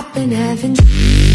I've been having